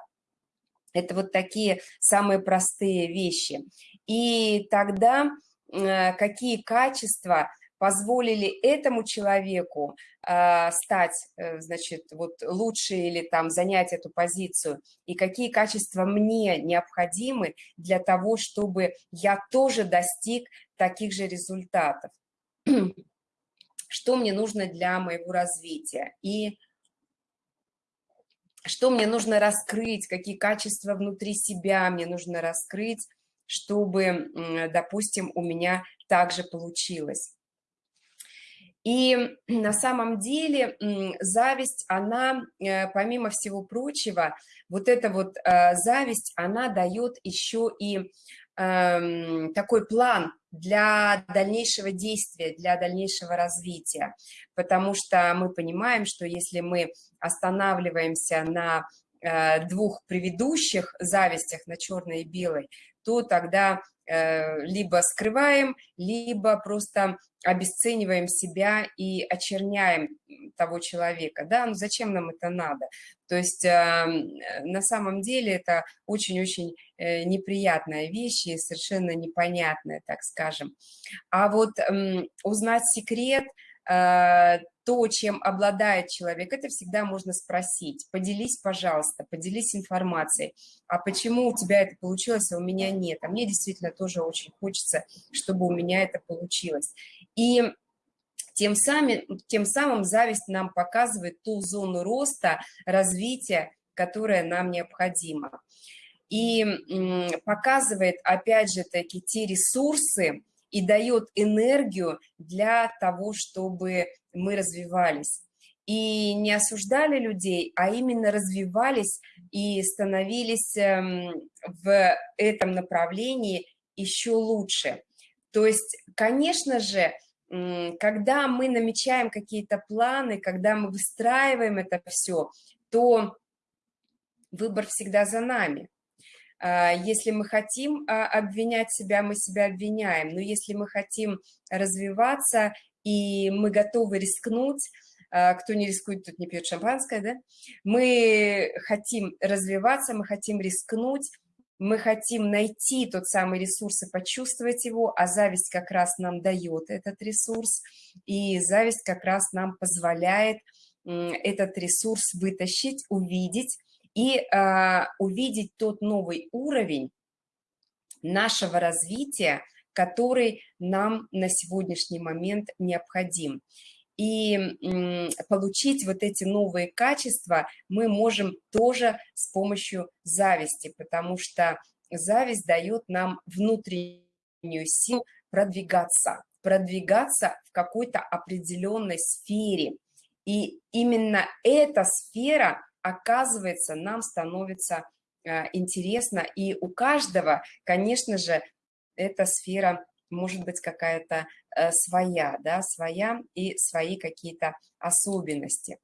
Это вот такие самые простые вещи. И тогда э, какие качества позволили этому человеку э, стать, э, значит, вот лучше или там занять эту позицию, и какие качества мне необходимы для того, чтобы я тоже достиг таких же результатов. Что мне нужно для моего развития и что мне нужно раскрыть, какие качества внутри себя мне нужно раскрыть, чтобы, допустим, у меня также получилось. И на самом деле зависть, она, э, помимо всего прочего, вот эта вот э, зависть, она дает еще и эм, такой план для дальнейшего действия, для дальнейшего развития, потому что мы понимаем, что если мы останавливаемся на э, двух предыдущих завистях, на черной и белой, то тогда Э, либо скрываем, либо просто обесцениваем себя и очерняем того человека, да, ну зачем нам это надо? То есть э, на самом деле это очень-очень э, неприятная вещь и совершенно непонятная, так скажем. А вот узнать секрет – Э, то, чем обладает человек, это всегда можно спросить. Поделись, пожалуйста, поделись информацией. А почему у тебя это получилось, а у меня нет? А мне действительно тоже очень хочется, чтобы у меня это получилось. И тем самым, тем самым зависть нам показывает ту зону роста, развития, которая нам необходима. И показывает, опять же таки, те ресурсы, и дает энергию для того, чтобы мы развивались. И не осуждали людей, а именно развивались и становились эм, в этом направлении еще лучше. То есть, конечно же, когда мы намечаем какие-то планы, когда мы выстраиваем это все, то выбор всегда за нами. А, если мы хотим а, обвинять себя, мы себя обвиняем. Но если мы хотим развиваться и мы готовы рискнуть, а, кто не рискует, тут не пьет шампанское, да? Мы хотим развиваться, мы хотим рискнуть, мы хотим найти тот самый ресурс и почувствовать его, а зависть как раз нам дает этот ресурс, и зависть как раз нам позволяет этот ресурс вытащить, увидеть и э, увидеть тот новый уровень нашего развития, который нам на сегодняшний момент необходим. И получить вот эти новые качества мы можем тоже с помощью зависти, потому что зависть дает нам внутреннюю силу продвигаться, продвигаться в какой-то определенной сфере. И именно эта сфера, оказывается, нам становится э, интересна. И у каждого, конечно же, эта сфера может быть какая-то э, своя, да, своя и свои какие-то особенности.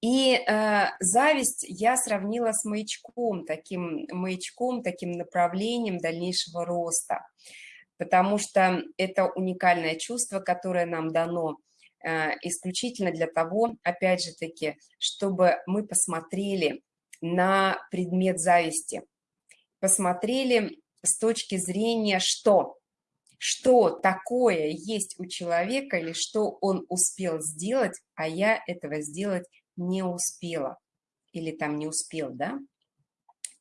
И э, зависть я сравнила с маячком, таким маячком, таким направлением дальнейшего роста, потому что это уникальное чувство, которое нам дано э, исключительно для того, опять же таки, чтобы мы посмотрели на предмет зависти, посмотрели с точки зрения что? Что такое есть у человека или что он успел сделать, а я этого сделать не успела или там не успел, да?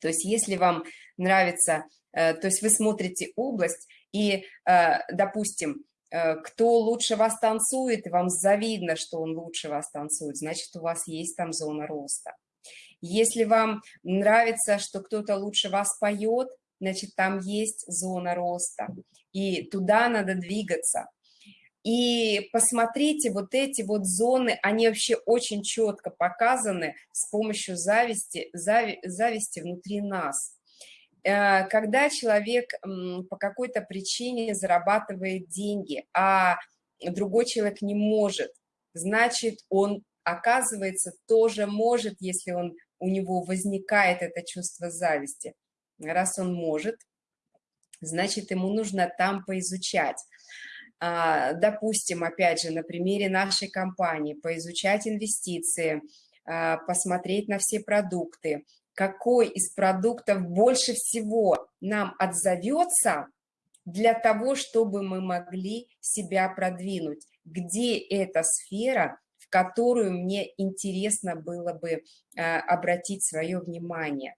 То есть если вам нравится, э, то есть вы смотрите область и, э, допустим, э, кто лучше вас танцует, вам завидно, что он лучше вас танцует, значит, у вас есть там зона роста. Если вам нравится, что кто-то лучше вас поет, значит, там есть зона роста, и туда надо двигаться. И посмотрите, вот эти вот зоны, они вообще очень четко показаны с помощью зависти, зави, зависти внутри нас. Э, когда человек по какой-то причине зарабатывает деньги, а другой человек не может, значит, он, оказывается, тоже может, если он, у него возникает это чувство зависти. Раз он может, значит, ему нужно там поизучать. А, допустим, опять же, на примере нашей компании, поизучать инвестиции, а, посмотреть на все продукты, какой из продуктов больше всего нам отзовется для того, чтобы мы могли себя продвинуть, где эта сфера, в которую мне интересно было бы а, обратить свое внимание.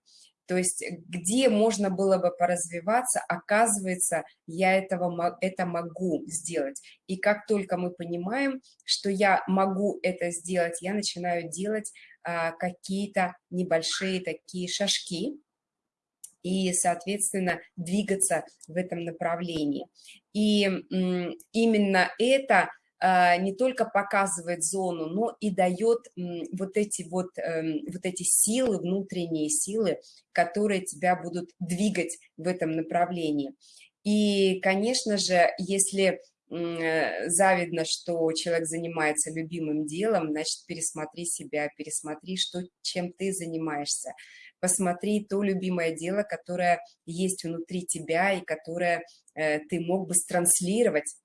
То есть где можно было бы поразвиваться, оказывается, я этого, это могу сделать. И как только мы понимаем, что я могу это сделать, я начинаю делать а, какие-то небольшие такие шажки, и, соответственно, двигаться в этом направлении. И именно это не только показывает зону, но и дает вот эти вот, эм, вот эти силы, внутренние силы, которые тебя будут двигать в этом направлении. И, конечно же, если э, завидно, что человек занимается любимым делом, значит, пересмотри себя, пересмотри, что, чем ты занимаешься. Посмотри то любимое дело, которое есть внутри тебя и которое э, ты мог бы транслировать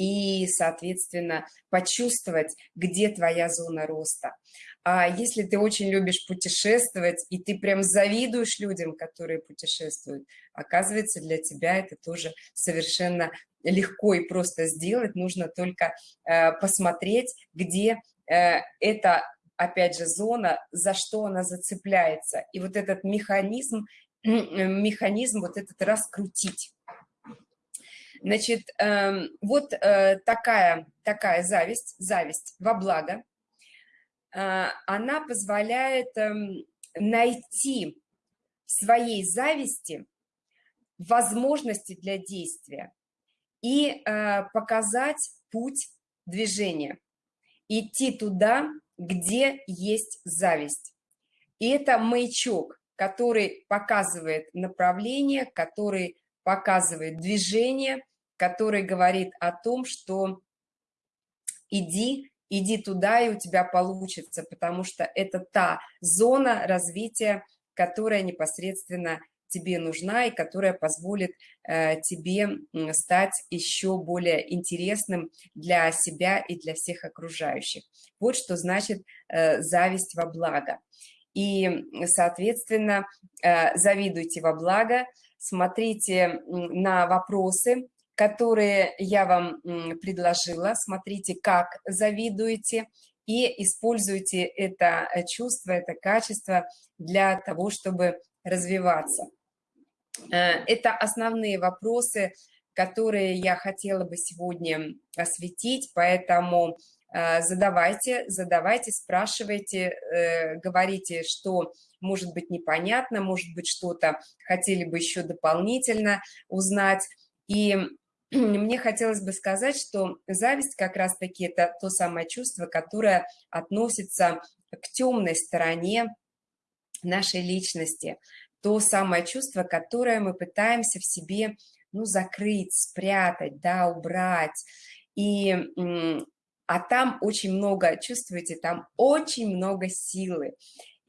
и, соответственно, почувствовать, где твоя зона роста. А если ты очень любишь путешествовать, и ты прям завидуешь людям, которые путешествуют, оказывается, для тебя это тоже совершенно легко и просто сделать. Нужно только э, посмотреть, где э, эта, опять же, зона, за что она зацепляется. И вот этот механизм, механизм вот этот раскрутить. Значит, эм, вот э, такая, такая зависть, зависть во благо, э, она позволяет эм, найти в своей зависти возможности для действия и э, показать путь движения, идти туда, где есть зависть. И это маячок, который показывает направление, который показывает движение, который говорит о том, что иди, иди туда, и у тебя получится, потому что это та зона развития, которая непосредственно тебе нужна и которая позволит э, тебе стать еще более интересным для себя и для всех окружающих. Вот что значит э, зависть во благо. И, соответственно, э, завидуйте во благо, смотрите на вопросы, которые я вам предложила, смотрите, как завидуете, и используйте это чувство, это качество для того, чтобы развиваться. Это основные вопросы, которые я хотела бы сегодня осветить, поэтому э, задавайте, задавайте, спрашивайте, э, говорите, что может быть непонятно, может быть что-то хотели бы еще дополнительно узнать. И мне хотелось бы сказать, что зависть как раз-таки это то самое чувство, которое относится к темной стороне нашей личности, то самое чувство, которое мы пытаемся в себе ну, закрыть, спрятать, да, убрать. И, а там очень много, чувствуете, там очень много силы.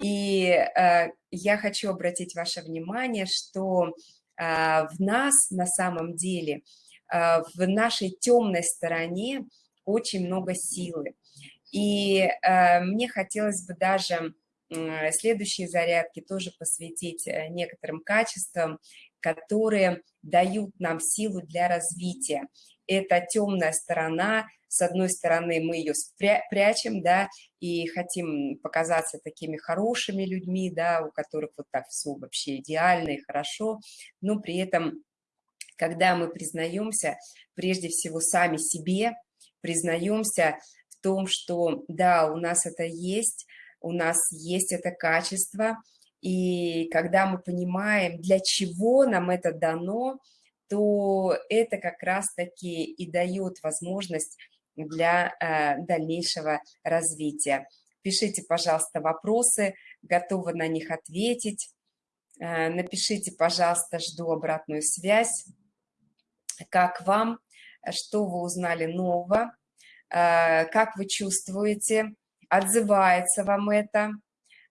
И э, я хочу обратить ваше внимание, что э, в нас на самом деле, в нашей темной стороне очень много силы. И э, мне хотелось бы даже следующие зарядки тоже посвятить э, некоторым качествам, которые дают нам силу для развития. Это темная сторона, с одной стороны мы ее прячем, да, и хотим показаться такими хорошими людьми, да, у которых вот так все вообще идеально и хорошо, но при этом, когда мы признаемся прежде всего сами себе, признаемся в том, что да, у нас это есть, у нас есть это качество, и когда мы понимаем, для чего нам это дано, то это как раз-таки и дает возможность для э, дальнейшего развития. Пишите, пожалуйста, вопросы, готова на них ответить. Э, напишите, пожалуйста, жду обратную связь. Как вам, что вы узнали нового, э, как вы чувствуете, отзывается вам это,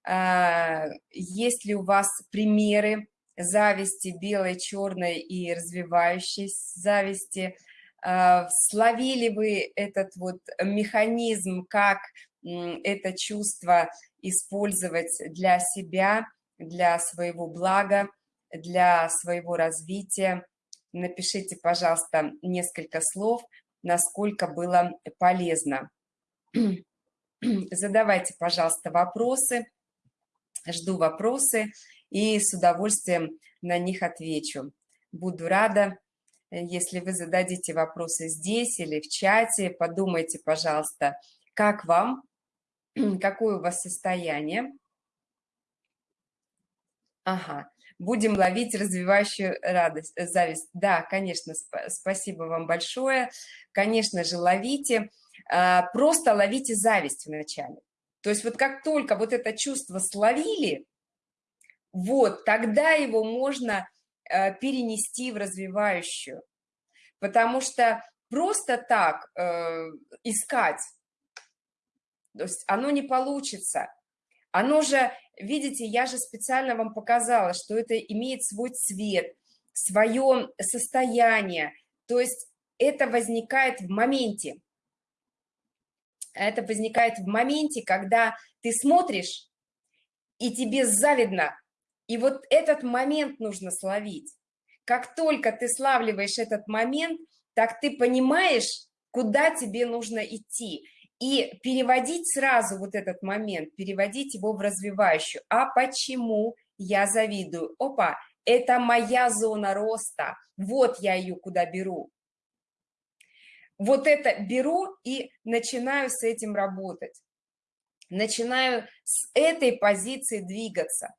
а, есть ли у вас примеры зависти белой, черной и развивающей зависти, а, словили вы этот вот механизм, как это чувство использовать для себя, для своего блага, для своего развития. Напишите, пожалуйста, несколько слов, насколько было полезно. Задавайте, пожалуйста, вопросы. Жду вопросы и с удовольствием на них отвечу. Буду рада, если вы зададите вопросы здесь или в чате. Подумайте, пожалуйста, как вам, какое у вас состояние. Ага, будем ловить развивающую радость, зависть. Да, конечно, спасибо вам большое. Конечно же, ловите. А, просто ловите зависть вначале. То есть вот как только вот это чувство словили, вот, тогда его можно э, перенести в развивающую. Потому что просто так э, искать, то есть оно не получится. Оно же, видите, я же специально вам показала, что это имеет свой цвет, свое состояние. То есть это возникает в моменте это возникает в моменте, когда ты смотришь, и тебе завидно. И вот этот момент нужно словить. Как только ты славливаешь этот момент, так ты понимаешь, куда тебе нужно идти. И переводить сразу вот этот момент, переводить его в развивающую. А почему я завидую? Опа, это моя зона роста. Вот я ее куда беру вот это беру и начинаю с этим работать. Начинаю с этой позиции двигаться.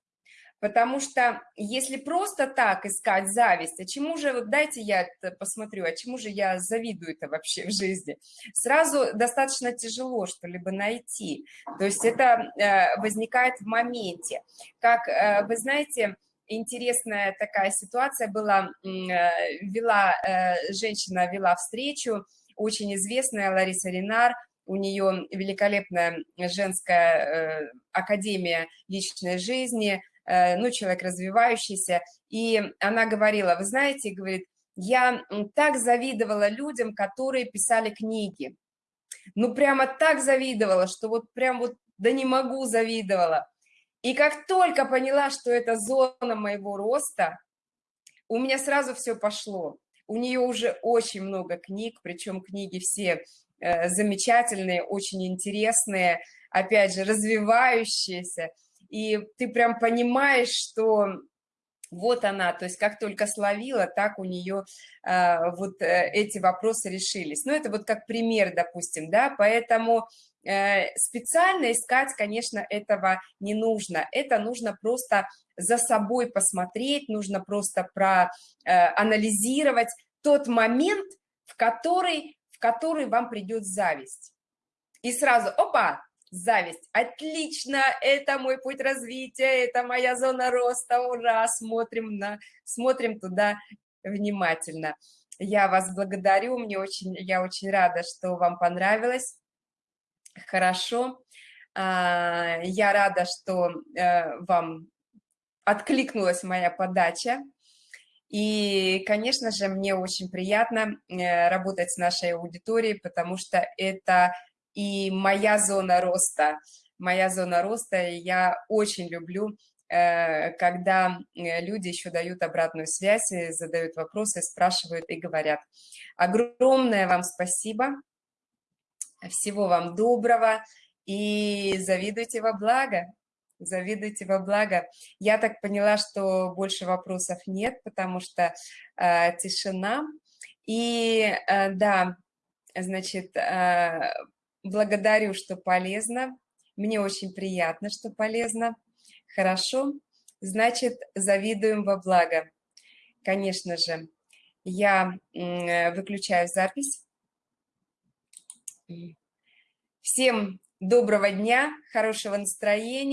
Потому что если просто так искать зависть, а чему же, вот дайте я посмотрю, а чему же я завидую-то вообще в жизни, сразу достаточно тяжело что-либо найти. То есть это э, возникает в моменте. Как э, вы знаете, интересная такая ситуация была, э, вела, женщина вела встречу, очень известная Лариса Ренар, у нее великолепная женская э, академия личной жизни, э, ну, человек развивающийся, и она говорила, вы знаете, говорит, я так завидовала людям, которые писали книги, ну, прямо так завидовала, что вот прям вот, да не могу, завидовала. И как только поняла, что это зона моего роста, у меня сразу все пошло. У нее уже очень много книг, причем книги все э, замечательные, очень интересные, опять же, развивающиеся, и ты прям понимаешь, что вот она, то есть как только словила, так у нее а, вот э, эти вопросы решились. Ну, это вот как пример, допустим, да, поэтому э, специально искать, конечно, этого не нужно. Это нужно просто за собой посмотреть, нужно просто проанализировать э, тот момент, в который, в который вам придет зависть. И сразу, опа, зависть. Отлично, это мой путь развития, это моя зона роста, ура, смотрим, на, смотрим туда внимательно. Я вас благодарю, мне очень, я очень рада, что вам понравилось. Хорошо. А, я рада, что э, вам откликнулась моя подача. И, конечно же, мне очень приятно э, работать с нашей аудиторией, потому что это и моя зона роста, моя зона роста, и я очень люблю, э, когда э, люди еще дают обратную связь, задают вопросы, спрашивают и говорят. Огромное вам спасибо, всего вам доброго и завидуйте во благо, завидуйте во благо. Я так поняла, что больше вопросов нет, потому что э, тишина. И да, значит, Благодарю, что полезно. Мне очень приятно, что полезно. Хорошо. Значит, завидуем во благо. Конечно же, я выключаю запись. Всем доброго дня, хорошего настроения.